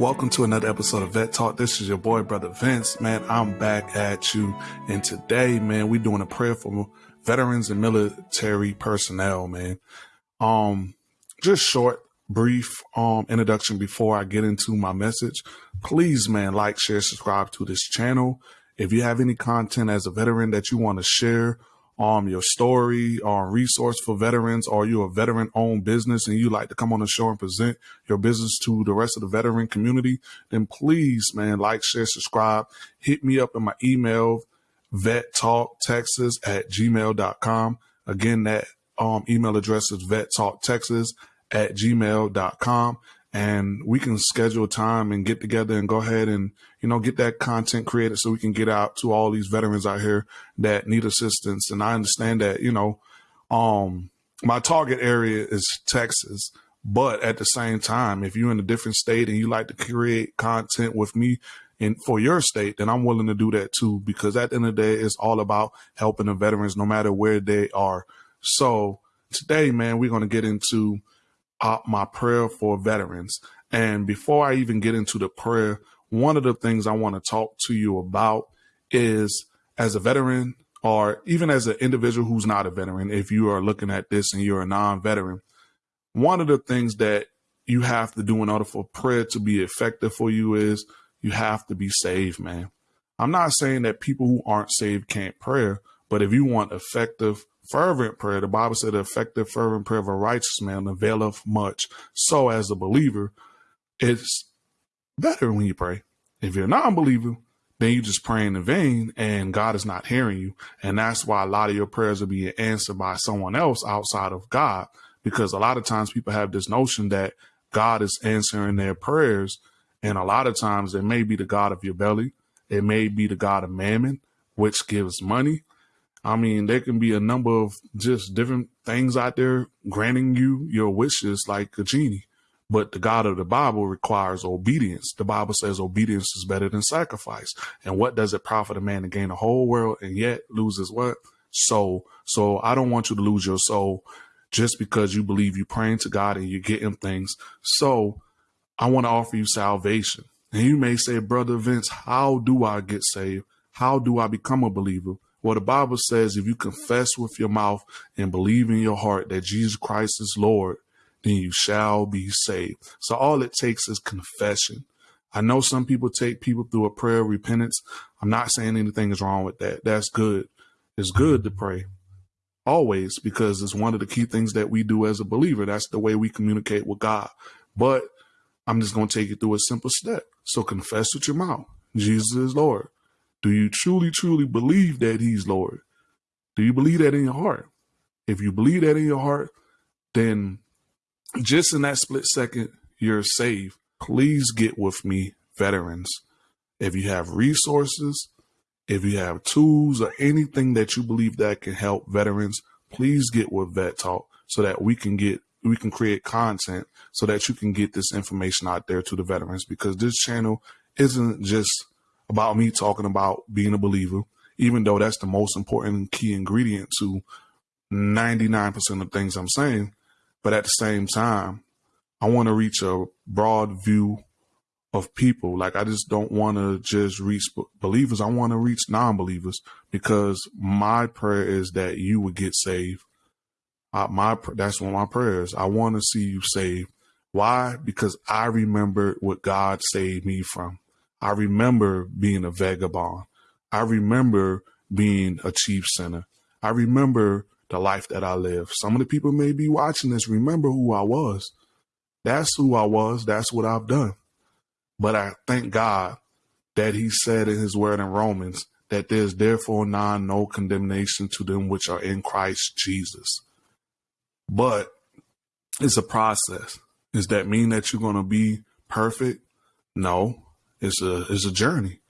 Welcome to another episode of Vet Talk. This is your boy, Brother Vince. Man, I'm back at you. And today, man, we're doing a prayer for veterans and military personnel, man. Um, just short, brief, um, introduction before I get into my message. Please, man, like, share, subscribe to this channel. If you have any content as a veteran that you want to share um, your story or resource for veterans, or you're a veteran owned business and you like to come on the show and present your business to the rest of the veteran community, then please, man, like, share, subscribe, hit me up in my email, vettalktexas at gmail.com. Again, that um, email address is vettalktexas at gmail.com and we can schedule time and get together and go ahead and you know get that content created so we can get out to all these veterans out here that need assistance. And i understand that you know um my target area is texas but at the same time if you're in a different state and you like to create content with me and for your state then i'm willing to do that too because at the end of the day it's all about helping the veterans no matter where they are. So today man we're going to get into uh, my prayer for veterans. And before I even get into the prayer, one of the things I want to talk to you about is as a veteran or even as an individual who's not a veteran, if you are looking at this and you're a non veteran, one of the things that you have to do in order for prayer to be effective for you is you have to be saved, man. I'm not saying that people who aren't saved can't pray, but if you want effective fervent prayer. The Bible said the effective fervent prayer of a righteous man availeth much. So as a believer, it's better when you pray. If you're a non-believer, then you're just praying in vain and God is not hearing you. And that's why a lot of your prayers are being answered by someone else outside of God. Because a lot of times people have this notion that God is answering their prayers. And a lot of times it may be the God of your belly. It may be the God of mammon, which gives money. I mean, there can be a number of just different things out there granting you your wishes like a genie. But the God of the Bible requires obedience. The Bible says obedience is better than sacrifice. And what does it profit a man to gain the whole world and yet loses what? Soul. So I don't want you to lose your soul just because you believe you're praying to God and you're getting things. So I want to offer you salvation. And you may say, Brother Vince, how do I get saved? How do I become a believer? Well, the Bible says if you confess with your mouth and believe in your heart that Jesus Christ is Lord, then you shall be saved. So all it takes is confession. I know some people take people through a prayer of repentance. I'm not saying anything is wrong with that. That's good. It's good to pray always because it's one of the key things that we do as a believer. That's the way we communicate with God. But I'm just going to take you through a simple step. So confess with your mouth. Jesus is Lord. Do you truly, truly believe that he's Lord? Do you believe that in your heart? If you believe that in your heart, then just in that split second, you're saved. Please get with me, veterans. If you have resources, if you have tools or anything that you believe that can help veterans, please get with Vet Talk so that we can get we can create content so that you can get this information out there to the veterans because this channel isn't just about me talking about being a believer, even though that's the most important key ingredient to 99% of things I'm saying. But at the same time, I want to reach a broad view of people. Like I just don't want to just reach believers. I want to reach non-believers because my prayer is that you would get saved. My that's one of my prayers. I want to see you saved. Why? Because I remember what God saved me from. I remember being a vagabond. I remember being a chief sinner. I remember the life that I lived. Some of the people may be watching this remember who I was. That's who I was. That's what I've done. But I thank God that he said in his word in Romans that there's therefore none, no condemnation to them which are in Christ Jesus. But it's a process. Does that mean that you're going to be perfect? No. It's a it's a journey.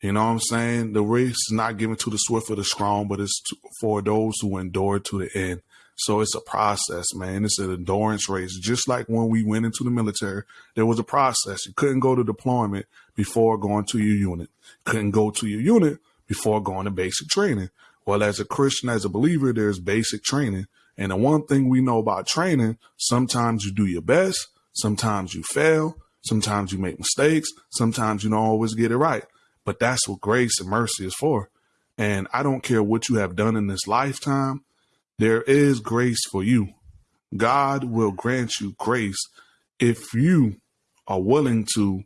You know what I'm saying? The race is not given to the swift or the strong, but it's for those who endure to the end. So it's a process, man. It's an endurance race. Just like when we went into the military, there was a process. You couldn't go to deployment before going to your unit. couldn't go to your unit before going to basic training. Well, as a Christian, as a believer, there's basic training. And the one thing we know about training, sometimes you do your best, sometimes you fail, Sometimes you make mistakes. Sometimes you don't always get it right. But that's what grace and mercy is for. And I don't care what you have done in this lifetime, there is grace for you. God will grant you grace if you are willing to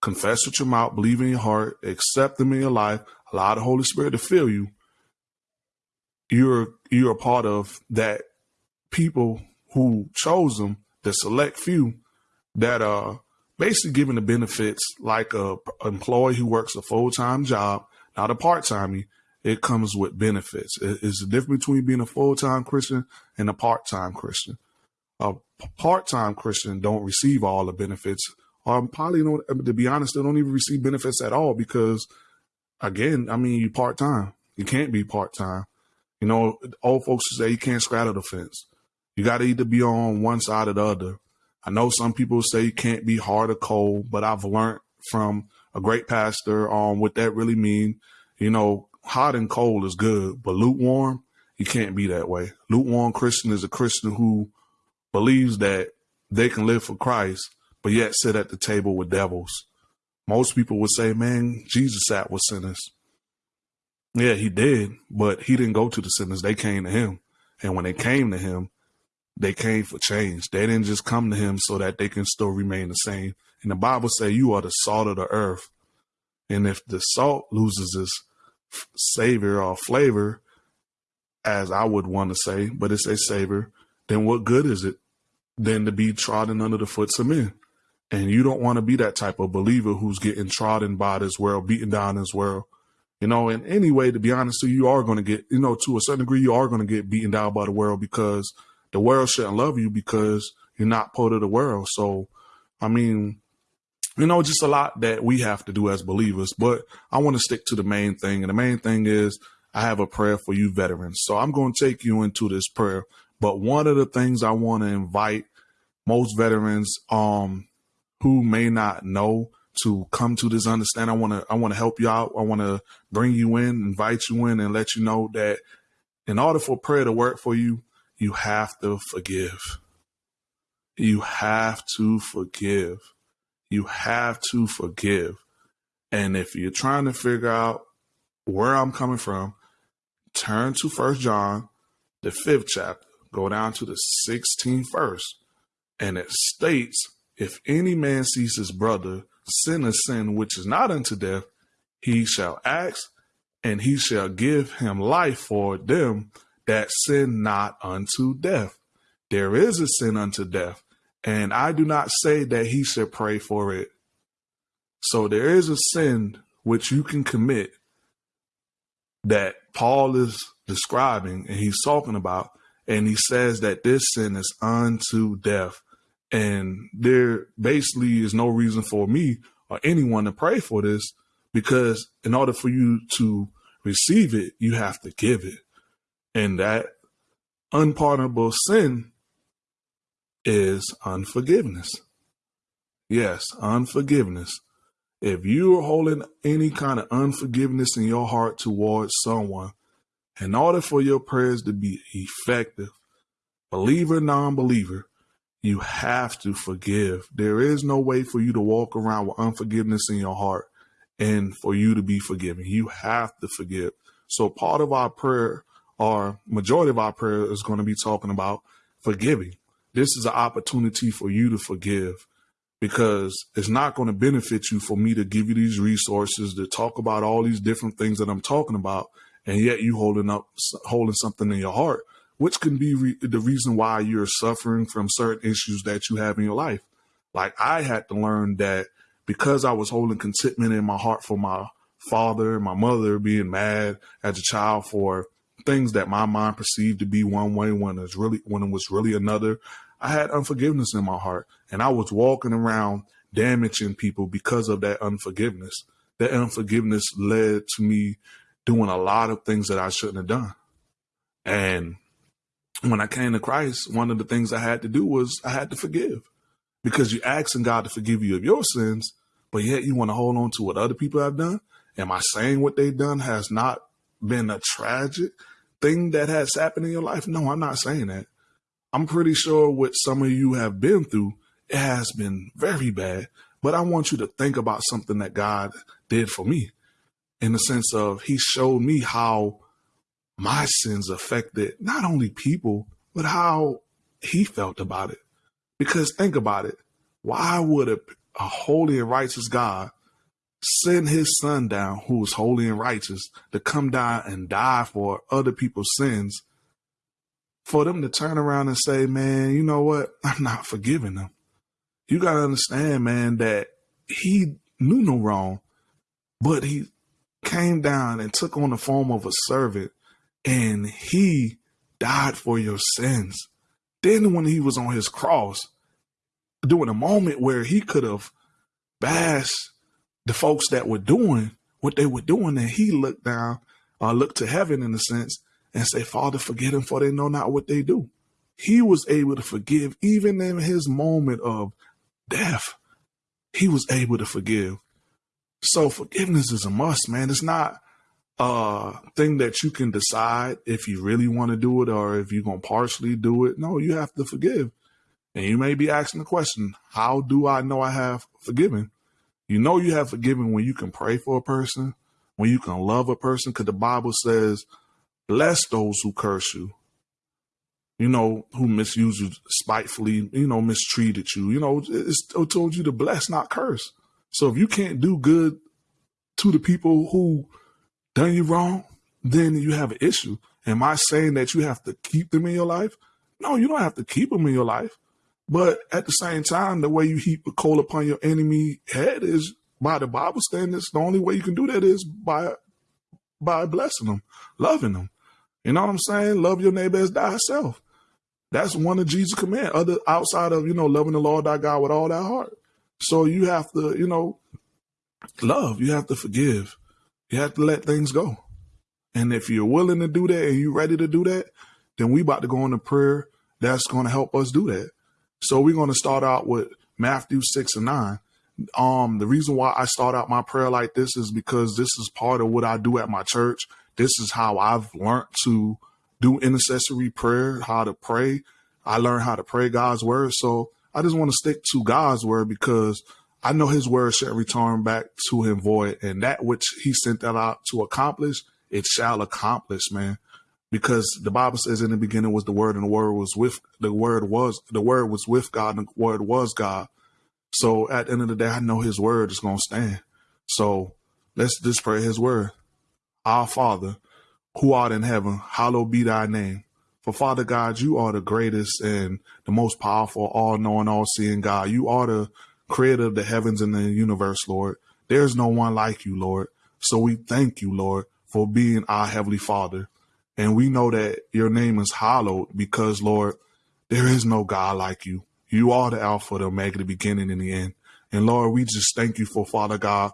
confess with your mouth, believe in your heart, accept them in your life, allow the Holy Spirit to fill you. You're you're a part of that people who chose them, the select few that are basically given the benefits like a employee who works a full time job, not a part time. It comes with benefits. It's the difference between being a full time Christian and a part time Christian. A part time Christian don't receive all the benefits, or probably don't. To be honest, they don't even receive benefits at all because, again, I mean, you part time. You can't be part time. You know, old folks say you can't straddle the fence. You got to either be on one side or the other. I know some people say you can't be hard or cold, but I've learned from a great pastor on um, what that really mean. You know, hot and cold is good, but lukewarm, you can't be that way. Lukewarm Christian is a Christian who believes that they can live for Christ, but yet sit at the table with devils. Most people would say, man, Jesus sat with sinners. Yeah, he did, but he didn't go to the sinners. They came to him. And when they came to him, they came for change. They didn't just come to him so that they can still remain the same. And the Bible say you are the salt of the earth. And if the salt loses its savor or flavor, as I would want to say, but it's a savor, then what good is it than to be trodden under the foot of men? And you don't want to be that type of believer who's getting trodden by this world, beaten down this world. You know, in any way, to be honest, you, you are going to get, you know, to a certain degree, you are going to get beaten down by the world because the world shouldn't love you because you're not part of the world. So, I mean, you know, just a lot that we have to do as believers. But I want to stick to the main thing. And the main thing is I have a prayer for you veterans. So I'm going to take you into this prayer. But one of the things I want to invite most veterans um who may not know to come to this understanding. I want to I want to help you out. I want to bring you in, invite you in and let you know that in order for prayer to work for you, you have to forgive. You have to forgive. You have to forgive. And if you're trying to figure out where I'm coming from, turn to First John, the fifth chapter, go down to the 16th verse, and it states, If any man sees his brother sin a sin which is not unto death, he shall ask, and he shall give him life for them that sin not unto death. There is a sin unto death, and I do not say that he should pray for it. So there is a sin which you can commit that Paul is describing and he's talking about, and he says that this sin is unto death. And there basically is no reason for me or anyone to pray for this because in order for you to receive it, you have to give it. And that unpardonable sin is unforgiveness. Yes, unforgiveness. If you are holding any kind of unforgiveness in your heart towards someone, in order for your prayers to be effective, believer, non believer, you have to forgive. There is no way for you to walk around with unforgiveness in your heart and for you to be forgiven. You have to forgive. So part of our prayer our majority of our prayer is going to be talking about forgiving. This is an opportunity for you to forgive because it's not going to benefit you for me to give you these resources to talk about all these different things that I'm talking about, and yet you holding up holding something in your heart, which can be re- the reason why you're suffering from certain issues that you have in your life. Like I had to learn that because I was holding contentment in my heart for my father and my mother being mad as a child for things that my mind perceived to be one way when it's really when it was really another. I had unforgiveness in my heart, and I was walking around damaging people because of that unforgiveness. That unforgiveness led to me doing a lot of things that I shouldn't have done. And when I came to Christ, one of the things I had to do was I had to forgive because you're asking God to forgive you of your sins, but yet you want to hold on to what other people have done. Am I saying what they've done has not been a tragic thing that has happened in your life? No, I'm not saying that. I'm pretty sure what some of you have been through it has been very bad. But I want you to think about something that God did for me in the sense of He showed me how my sins affected not only people, but how He felt about it. Because think about it. Why would a, a holy and righteous God send his son down, who is holy and righteous, to come down and die for other people's sins, for them to turn around and say, man, you know what? I'm not forgiving them. You got to understand, man, that he knew no wrong, but he came down and took on the form of a servant and he died for your sins. Then when he was on his cross, during a moment where he could have bashed the folks that were doing what they were doing, and he looked down, uh, looked to heaven in a sense, and say, Father, forgive them for they know not what they do. He was able to forgive even in his moment of death. He was able to forgive. So forgiveness is a must, man. It's not a thing that you can decide if you really want to do it or if you're going to partially do it. No, you have to forgive. And you may be asking the question, how do I know I have forgiven? You know you have forgiven when you can pray for a person, when you can love a person, because the Bible says, bless those who curse you. You know, who misuse you spitefully, you know, mistreated you. You know, it's it told you to bless, not curse. So if you can't do good to the people who done you wrong, then you have an issue. Am I saying that you have to keep them in your life? No, you don't have to keep them in your life. But at the same time, the way you heap a coal upon your enemy head is by the Bible standards. The only way you can do that is by by blessing them, loving them. You know what I'm saying? Love your neighbor as thyself. That's one of Jesus' command. Other outside of you know loving the Lord thy God with all thy heart. So you have to you know love. You have to forgive. You have to let things go. And if you're willing to do that and you're ready to do that, then we about to go into prayer that's going to help us do that. So we're going to start out with Matthew 6 and 9. Um, the reason why I start out my prayer like this is because this is part of what I do at my church. This is how I've learned to do intercessory prayer, how to pray. I learned how to pray God's word. So I just want to stick to God's word because I know his word shall return back to him void and that which he sent that out to accomplish, it shall accomplish, man because the Bible says in the beginning was the word and the word was with the word was the word was with God and the word was God. So at the end of the day, I know his word is gonna stand. So let's just pray his word. Our Father, who art in heaven, hallowed be thy name. For Father God, you are the greatest and the most powerful, all knowing, all seeing God. You are the creator of the heavens and the universe, Lord. There's no one like you, Lord. So we thank you, Lord, for being our Heavenly Father. And we know that your name is hallowed because, Lord, there is no God like you. You are the Alpha, the Omega, the beginning and the end. And Lord, we just thank you for Father God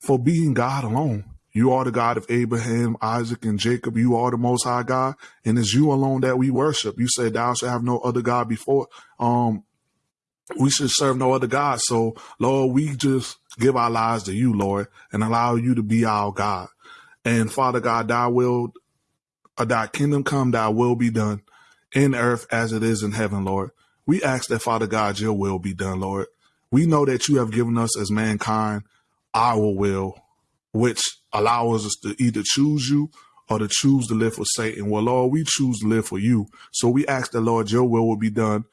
for being God alone. You are the God of Abraham, Isaac, and Jacob. You are the most high God. And it's you alone that we worship. You said thou shalt have no other God before. Um, we should serve no other God. So Lord, we just give our lives to you, Lord, and allow you to be our God. And Father God, thy will thy kingdom come, thy will be done in earth as it is in heaven, Lord. We ask that, Father God, your will be done, Lord. We know that you have given us as mankind our will, which allows us to either choose you or to choose to live for Satan. Well, Lord, we choose to live for you. So we ask that, Lord, your will will be done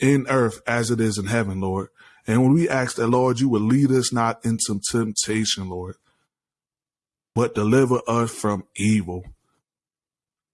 in earth as it is in heaven, Lord. And when we ask that, Lord, you will lead us not into temptation, Lord, but deliver us from evil.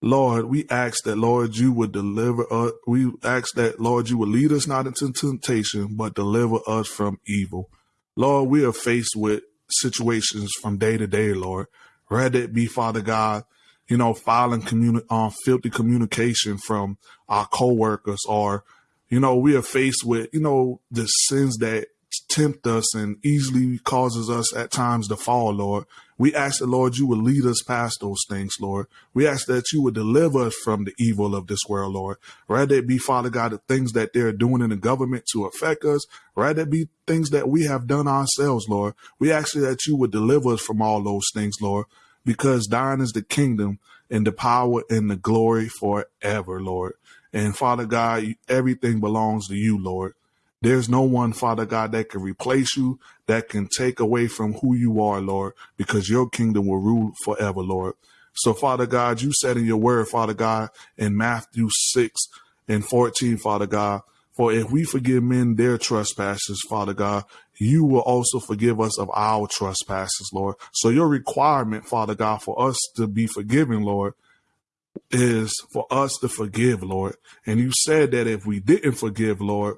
Lord, we ask that, Lord, you would deliver us. We ask that, Lord, you would lead us not into temptation, but deliver us from evil. Lord, we are faced with situations from day to day, Lord. Rather it be, Father God, you know, filing communi- uh, filthy communication from our coworkers or, you know, we are faced with, you know, the sins that tempt us and easily causes us at times to fall, Lord. We ask the Lord, you would lead us past those things, Lord. We ask that you would deliver us from the evil of this world, Lord. Rather it be, Father God, the things that they're doing in the government to affect us. Rather it be things that we have done ourselves, Lord. We ask that you would deliver us from all those things, Lord, because thine is the kingdom and the power and the glory forever, Lord. And Father God, everything belongs to you, Lord. There's no one, Father God, that can replace you, that can take away from who you are, Lord, because your kingdom will rule forever, Lord. So, Father God, you said in your word, Father God, in Matthew 6 and 14, Father God, for if we forgive men their trespasses, Father God, you will also forgive us of our trespasses, Lord. So your requirement, Father God, for us to be forgiven, Lord, is for us to forgive, Lord. And you said that if we didn't forgive, Lord,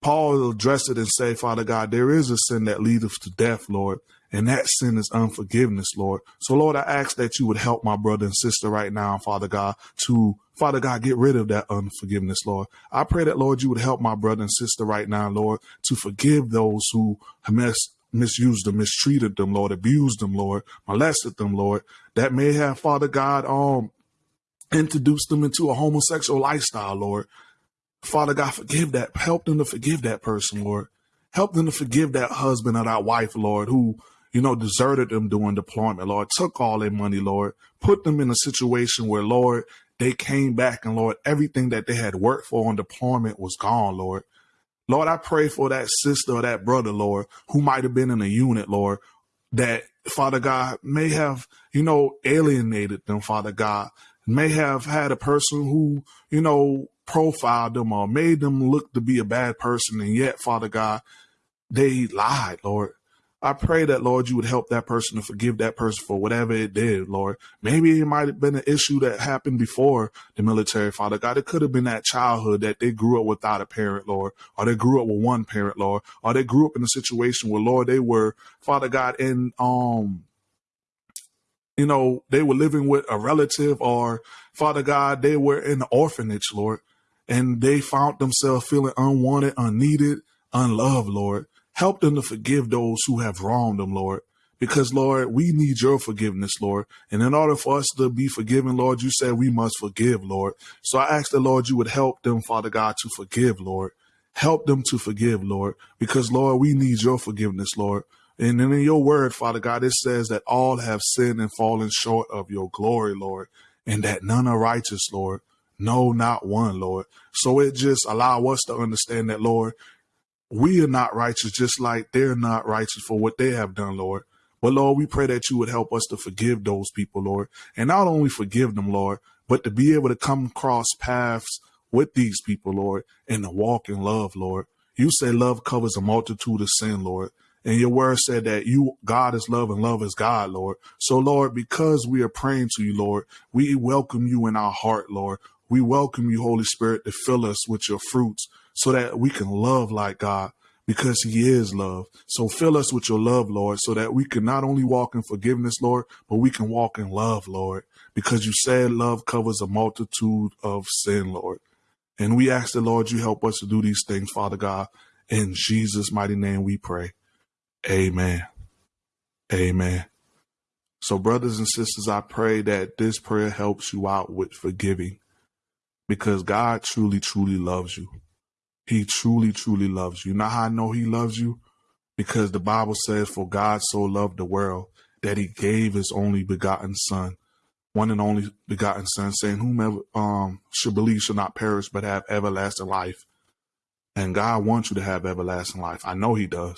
Paul will address it and say, Father God, there is a sin that leadeth to death, Lord. And that sin is unforgiveness, Lord. So, Lord, I ask that you would help my brother and sister right now, Father God, to, Father God, get rid of that unforgiveness, Lord. I pray that, Lord, you would help my brother and sister right now, Lord, to forgive those who mis- misused them, mistreated them, Lord, abused them, Lord, molested them, Lord, that may have, Father God, um, introduced them into a homosexual lifestyle, Lord. Father God, forgive that. Help them to forgive that person, Lord. Help them to forgive that husband or that wife, Lord, who, you know, deserted them during deployment, Lord, took all their money, Lord, put them in a situation where, Lord, they came back and, Lord, everything that they had worked for on deployment was gone, Lord. Lord, I pray for that sister or that brother, Lord, who might have been in a unit, Lord, that Father God may have, you know, alienated them, Father God, may have had a person who, you know, profiled them or made them look to be a bad person. And yet, Father God, they lied, Lord. I pray that, Lord, you would help that person to forgive that person for whatever it did, Lord. Maybe it might have been an issue that happened before the military, Father God. It could have been that childhood that they grew up without a parent, Lord, or they grew up with one parent, Lord, or they grew up in a situation where, Lord, they were, Father God, in, um, you know, they were living with a relative or Father God, they were in the orphanage, Lord, and they found themselves feeling unwanted, unneeded, unloved, Lord. Help them to forgive those who have wronged them, Lord. Because, Lord, we need your forgiveness, Lord. And in order for us to be forgiven, Lord, you said we must forgive, Lord. So I ask the Lord you would help them, Father God, to forgive, Lord. Help them to forgive, Lord. Because, Lord, we need your forgiveness, Lord. And then in your word, Father God, it says that all have sinned and fallen short of your glory, Lord, and that none are righteous, Lord. No, not one, Lord. So it just allow us to understand that, Lord, we are not righteous, just like they're not righteous for what they have done, Lord. But Lord, we pray that you would help us to forgive those people, Lord, and not only forgive them, Lord, but to be able to come across paths with these people, Lord, and to walk in love, Lord. You say love covers a multitude of sin, Lord. And your word said that you, God is love and love is God, Lord. So, Lord, because we are praying to you, Lord, we welcome you in our heart, Lord. We welcome you, Holy Spirit, to fill us with your fruits so that we can love like God because he is love. So fill us with your love, Lord, so that we can not only walk in forgiveness, Lord, but we can walk in love, Lord, because you said love covers a multitude of sin, Lord. And we ask the Lord you help us to do these things, Father God. In Jesus' mighty name we pray. Amen. Amen. So, brothers and sisters, I pray that this prayer helps you out with forgiving because God truly, truly loves you. He truly, truly loves you. Know how I know He loves you? Because the Bible says, For God so loved the world that He gave His only begotten Son, one and only begotten Son, saying, Whomever um, should believe shall not perish but have everlasting life. And God wants you to have everlasting life. I know He does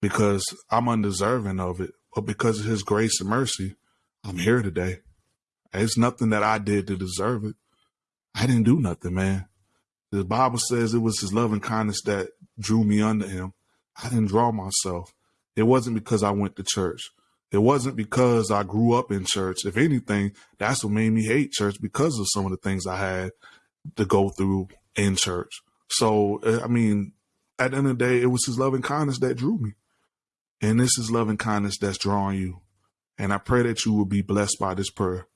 because I'm undeserving of it, but because of his grace and mercy, I'm here today. It's nothing that I did to deserve it. I didn't do nothing, man. The Bible says it was his loving kindness that drew me unto him. I didn't draw myself. It wasn't because I went to church. It wasn't because I grew up in church. If anything, that's what made me hate church because of some of the things I had to go through in church. So, eh, I mean, at the end of the day, it was his loving kindness that drew me. And this is loving kindness that's drawing you. And I pray that you will be blessed by this prayer.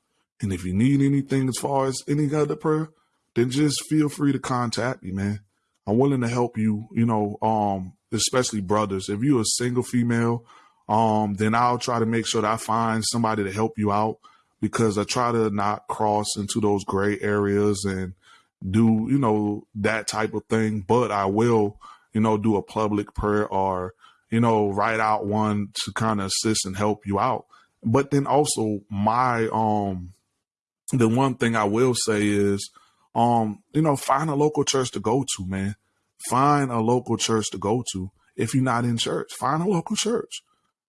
And if you need anything as far as any other prayer, then just feel free to contact me, man. I'm willing to help you, you know, um, especially brothers. If you're a single female, um, then I'll try to make sure that I find somebody to help you out because I try to not cross into those gray areas and do, you know, that type of thing. But I will, you know, do a public prayer or you know, write out one to kind of assist and help you out. But then also my um the one thing I will say is um, you know, find a local church to go to, man. find a local church to go to. If you're not in church, find a local church.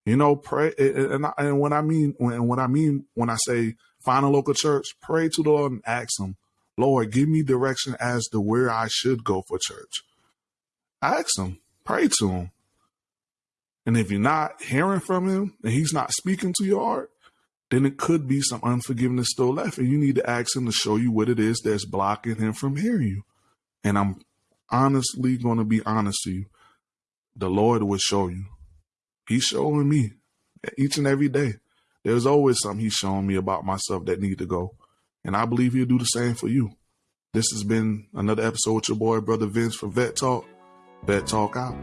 You know, pray. And, and when I mean when when I mean when I say find a local church, pray to the Lord and ask Him, Lord, give me direction as to where I should go for church. Ask Him, pray to Him. And if you're not hearing from Him and He's not speaking to your heart, then it could be some unforgiveness still left, and you need to ask Him to show you what it is that's blocking Him from hearing you. And I'm honestly going to be honest to you. The Lord will show you. He's showing me each and every day. There's always something he's showing me about myself that need to go. And I believe he'll do the same for you. This has been another episode with your boy, Brother Vince for Vet Talk. Vet Talk out.